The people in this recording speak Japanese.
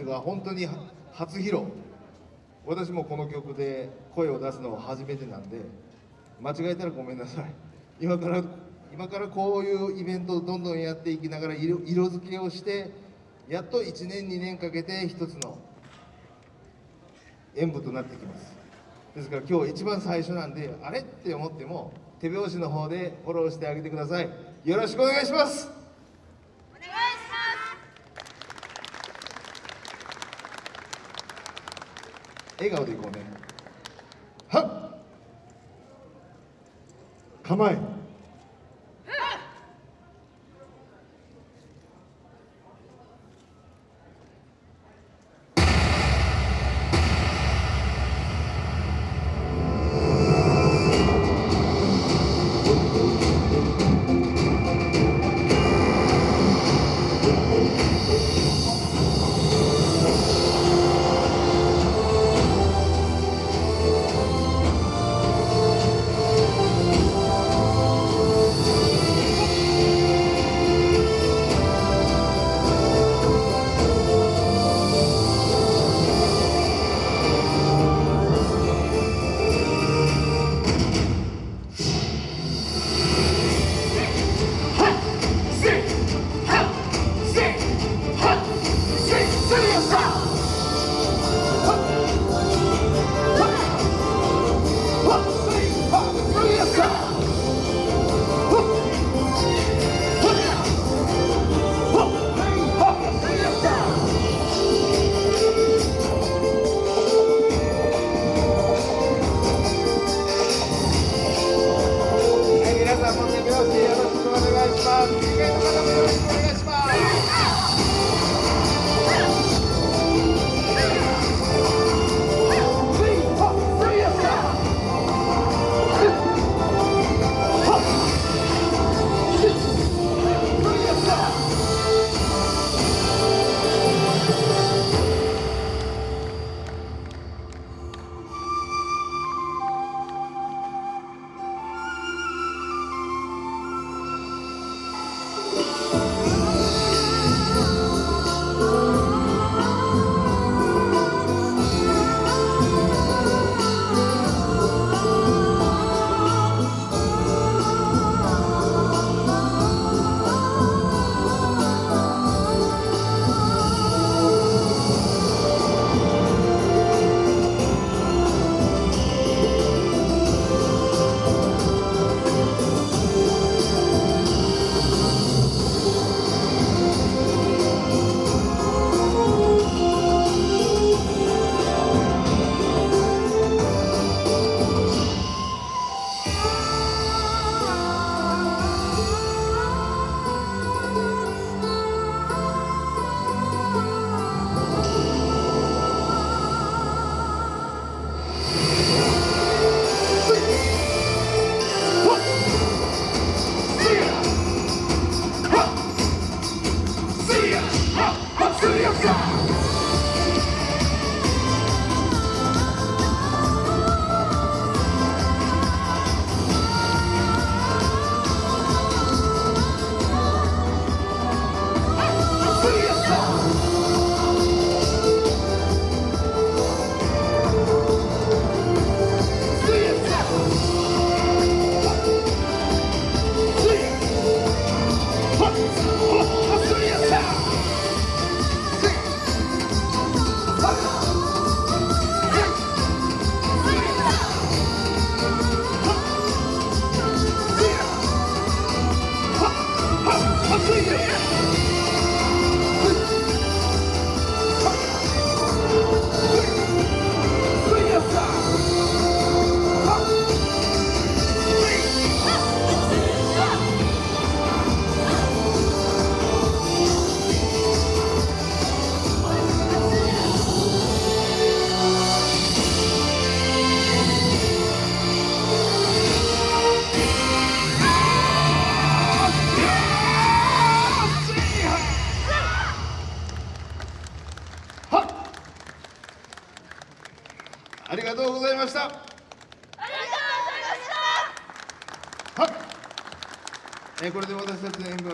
日が本当に初披露。私もこの曲で声を出すのは初めてなんで間違えたらごめんなさい。今から今からこういうイベントをどんどんやっていきながら色色付けをしてやっと1年2年かけて一つの演舞となってきます。ですから今日一番最初なんであれ？って思っても手拍子の方でフォローしてあげてください。よろしくお願いします！笑顔でいこうね。はっ。構え。ありがとうございました。ありがとうございました。はっえーこれで私たちの演舞は